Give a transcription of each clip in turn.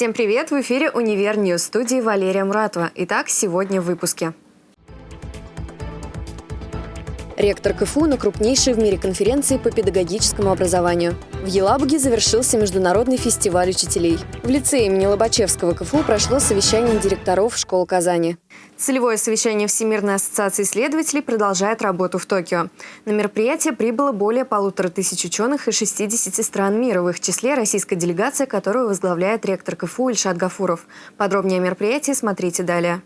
Всем привет! В эфире «Univer News» студии Валерия Муратова. Итак, сегодня в выпуске. Ректор КФУ на крупнейшей в мире конференции по педагогическому образованию. В Елабуге завершился международный фестиваль учителей. В лицее имени Лобачевского КФУ прошло совещание директоров школ Казани. Целевое совещание Всемирной ассоциации исследователей продолжает работу в Токио. На мероприятие прибыло более полутора тысяч ученых из 60 стран мира, в их числе российская делегация, которую возглавляет ректор КФУ Ильшат Гафуров. Подробнее о мероприятии смотрите далее.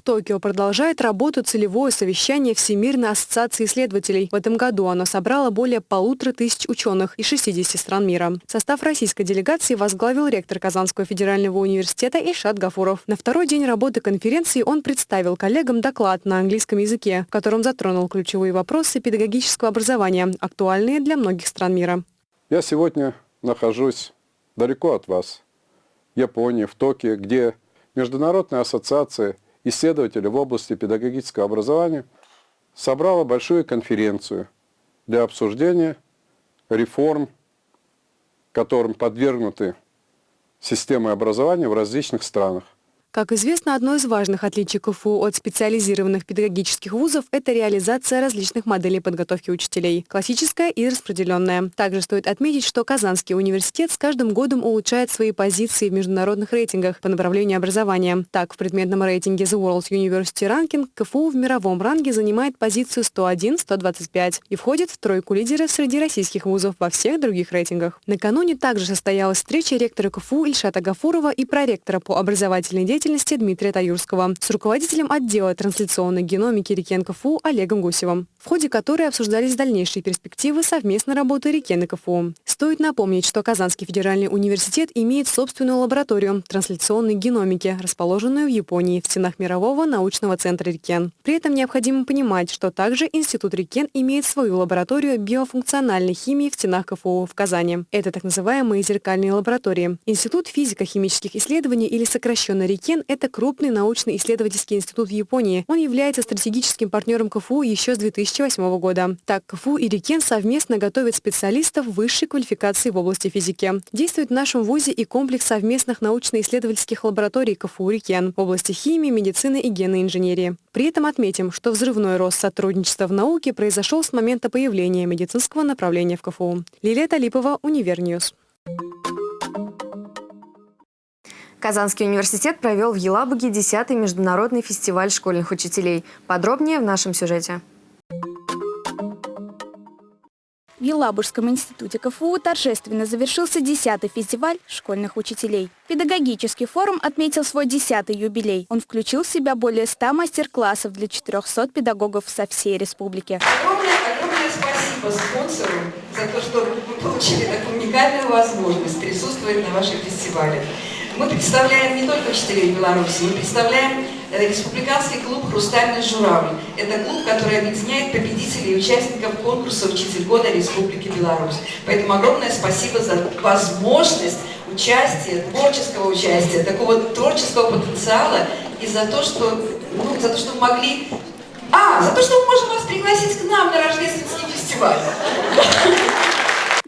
В Токио продолжает работу целевое совещание Всемирной ассоциации исследователей. В этом году оно собрало более полутора тысяч ученых из 60 стран мира. Состав российской делегации возглавил ректор Казанского федерального университета Ишат Гафуров. На второй день работы конференции он представил коллегам доклад на английском языке, в котором затронул ключевые вопросы педагогического образования, актуальные для многих стран мира. Я сегодня нахожусь далеко от вас, в Японии, в Токио, где Международная ассоциация исследователи в области педагогического образования собрала большую конференцию для обсуждения реформ, которым подвергнуты системы образования в различных странах. Как известно, одно из важных отличий КФУ от специализированных педагогических вузов – это реализация различных моделей подготовки учителей – классическая и распределенная. Также стоит отметить, что Казанский университет с каждым годом улучшает свои позиции в международных рейтингах по направлению образования. Так, в предметном рейтинге The World University Ranking КФУ в мировом ранге занимает позицию 101-125 и входит в тройку лидеров среди российских вузов во всех других рейтингах. Накануне также состоялась встреча ректора КФУ Ильшата Гафурова и проректора по образовательной деятельности деятельности Дмитрия Таюрского с руководителем отдела трансляционной геномики Рикен КФУ Олегом Гусевым, в ходе которой обсуждались дальнейшие перспективы совместной работы Рикен и КФУ. Стоит напомнить, что Казанский федеральный университет имеет собственную лабораторию трансляционной геномики, расположенную в Японии в стенах Мирового научного центра Рикен. При этом необходимо понимать, что также Институт Рикен имеет свою лабораторию биофункциональной химии в стенах КФУ в Казани. Это так называемые зеркальные лаборатории. Институт физико-химических исследований или сокращенно Рикен Кен – это крупный научно-исследовательский институт в Японии. Он является стратегическим партнером КФУ еще с 2008 года. Так, КФУ и Рикен совместно готовят специалистов высшей квалификации в области физики. Действует в нашем ВУЗе и комплекс совместных научно-исследовательских лабораторий КФУ Рикен в области химии, медицины и генной инженерии. При этом отметим, что взрывной рост сотрудничества в науке произошел с момента появления медицинского направления в КФУ. Лилия Талипова, Univer News. Казанский университет провел в Елабуге 10-й международный фестиваль школьных учителей. Подробнее в нашем сюжете. В Елабужском институте КФУ торжественно завершился 10-й фестиваль школьных учителей. Педагогический форум отметил свой 10-й юбилей. Он включил в себя более 100 мастер-классов для 400 педагогов со всей республики. Огромное, огромное спасибо спонсору за то, что вы получили такую уникальную возможность присутствовать на вашем фестивале. Мы представляем не только учителей Беларуси, мы представляем э, республиканский клуб «Хрустальный журавль». Это клуб, который объединяет победителей и участников конкурса «Учитель года Республики Беларусь». Поэтому огромное спасибо за возможность участия, творческого участия, такого творческого потенциала и за то, что, ну, за то, что могли... А, за то, что мы можем вас пригласить к нам на рождественский фестиваль.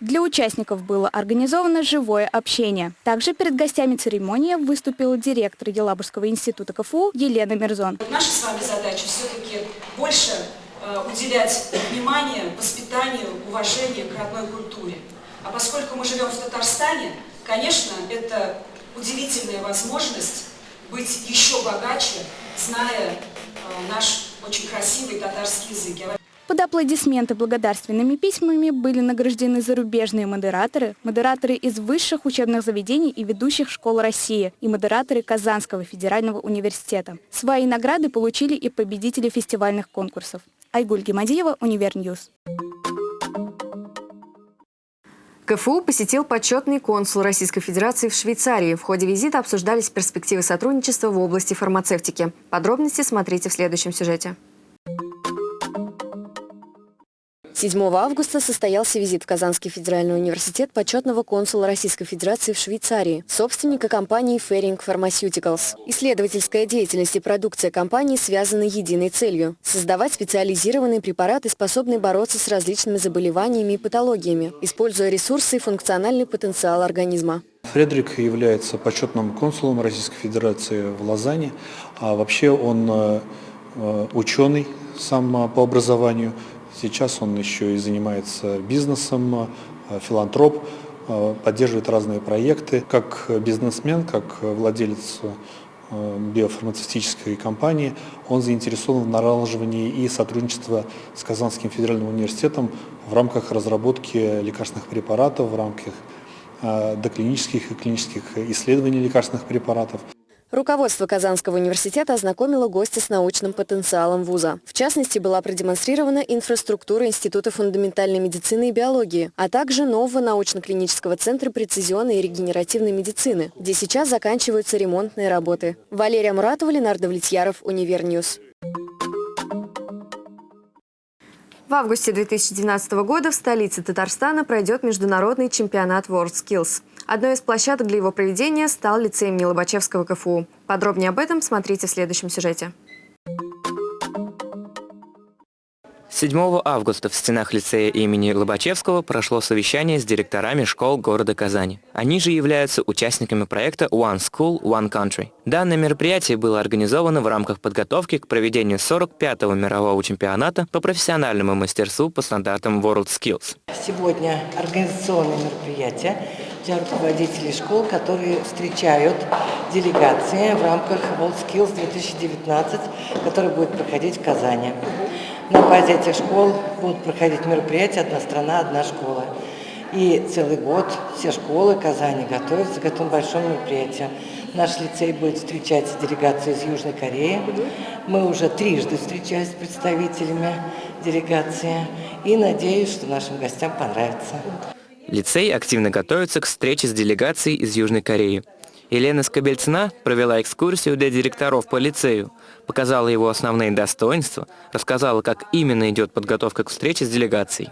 Для участников было организовано живое общение. Также перед гостями церемонии выступил директор Елабужского института КФУ Елена Мирзон. Наша с вами задача все-таки больше э, уделять внимание воспитанию, уважению к родной культуре. А поскольку мы живем в Татарстане, конечно, это удивительная возможность быть еще богаче, зная э, наш очень красивый татарский язык. Под аплодисменты благодарственными письмами были награждены зарубежные модераторы, модераторы из высших учебных заведений и ведущих школ России и модераторы Казанского федерального университета. Свои награды получили и победители фестивальных конкурсов. Айгуль Гемадиева, Univer News. КФУ посетил почетный консул Российской Федерации в Швейцарии. В ходе визита обсуждались перспективы сотрудничества в области фармацевтики. Подробности смотрите в следующем сюжете. 7 августа состоялся визит в Казанский федеральный университет почетного консула Российской Федерации в Швейцарии, собственника компании Ferring Pharmaceuticals. Исследовательская деятельность и продукция компании связаны единой целью – создавать специализированные препараты, способные бороться с различными заболеваниями и патологиями, используя ресурсы и функциональный потенциал организма. Фредерик является почетным консулом Российской Федерации в Лозанне. А вообще он э, э, ученый сам по образованию. Сейчас он еще и занимается бизнесом, э, филантроп, поддерживает разные проекты. Как бизнесмен, как владелец биофармацевтической компании, он заинтересован в налаживании и сотрудничества с Казанским федеральным университетом в рамках разработки лекарственных препаратов, в рамках Э, доклинических и клинических исследований лекарственных препаратов. Руководство Казанского университета ознакомило гостя с научным потенциалом вуза. В частности, была продемонстрирована инфраструктура Института фундаментальной медицины и биологии, а также нового научно-клинического центра прецизионной и регенеративной медицины, где сейчас заканчиваются ремонтные работы. Валерия Муратова, Ленар Давлетьяров, Univer News. В августе 2012 года в столице Татарстана пройдет международный чемпионат WorldSkills. Одной из площадок для его проведения стал лицей имени Лобачевского КФУ. Подробнее об этом смотрите в следующем сюжете. 7 августа в стенах лицея имени Лобачевского прошло совещание с директорами школ города Казани. Они же являются участниками проекта One School, One Country. Данное мероприятие было организовано в рамках подготовки к проведению 45-го мирового чемпионата по профессиональному мастерству по стандартам WorldSkills. Сегодня организационное мероприятие для руководителей школ, которые встречают делегации в рамках WorldSkills 2019, который будет проходить в Казани. На базе этих школ будут проходить мероприятия «Одна страна, одна школа». И целый год все школы Казани готовятся к этому большому мероприятию. Наш лицей будет встречать делегацию из Южной Кореи. Мы уже трижды встречались с представителями делегации. И надеюсь, что нашим гостям понравится. Лицей активно готовится к встрече с делегацией из Южной Кореи. Елена Скобельцина провела экскурсию для директоров по лицею, показала его основные достоинства, рассказала, как именно идет подготовка к встрече с делегацией.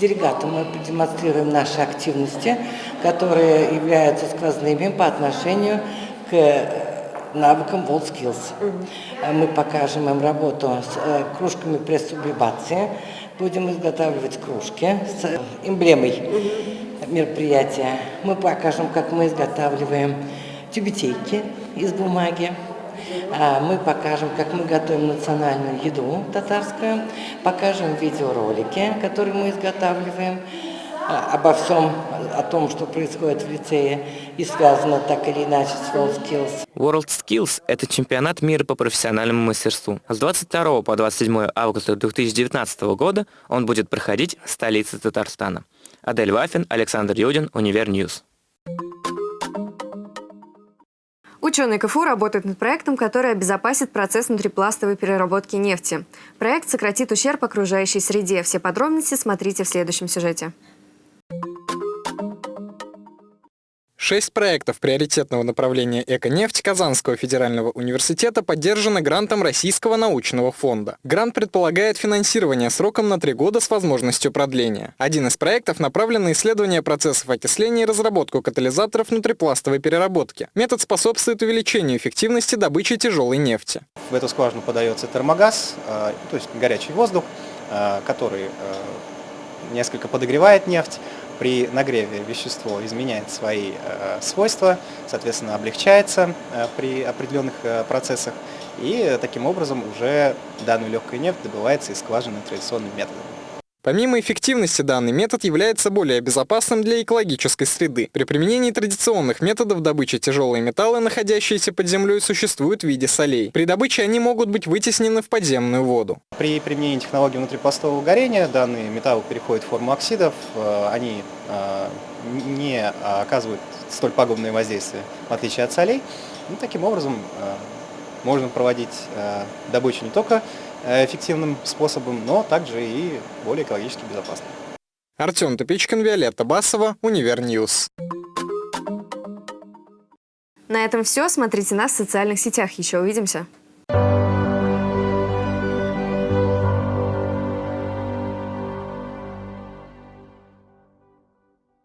Делегатам мы продемонстрируем наши активности, которые являются сквозными по отношению к э, навыкам WorldSkills. Мы покажем им работу с э, кружками пресс-сублимации, будем изготавливать кружки с эмблемой мероприятия. Мы покажем, как мы изготавливаем тюбетейки из бумаги. А, мы покажем, как мы готовим национальную еду татарскую, покажем видеоролики, которые мы изготавливаем, а, обо всем, о том, что происходит в лицее и связано так или иначе с WorldSkills. WorldSkills – это чемпионат мира по профессиональному мастерству. С 22 по 27 августа 2019 года он будет проходить в столице Татарстана. Адель Вафин, Александр Юдин, Univer News. Ученые КФУ работают над проектом, который обезопасит процесс внутрипластовой переработки нефти. Проект сократит ущерб окружающей среде. Все подробности смотрите в следующем сюжете. Шесть проектов приоритетного направления «Эко-нефть» Казанского федерального университета поддержаны грантом Российского научного фонда. Грант предполагает финансирование сроком на три года с возможностью продления. Один из проектов направлен на исследование процессов окисления и разработку катализаторов внутрипластовой переработки. Метод способствует увеличению эффективности добычи тяжелой нефти. В эту скважину подается термогаз, э, то есть горячий воздух, э, который э, несколько подогревает нефть, при нагреве вещество изменяет свои э, свойства, соответственно, облегчается э, при определенных э, процессах, и таким образом уже данную легкую нефть добывается из скважины традиционным методом. Помимо эффективности, данный метод является более безопасным для экологической среды. При применении традиционных методов добычи тяжелые металлы, находящиеся под землей, существуют в виде солей. При добыче они могут быть вытеснены в подземную воду. При применении технологии внутрипластового горения данные металлы переходят в форму оксидов, э, они э, не оказывают столь пагубное воздействие, в отличие от солей. Ну, таким образом, э, можно проводить добычу не только эффективным способом, но также и более экологически безопасным. Артем Тупичкин, Виолетта Басова, Univer News. На этом все. Смотрите нас в социальных сетях. Еще увидимся.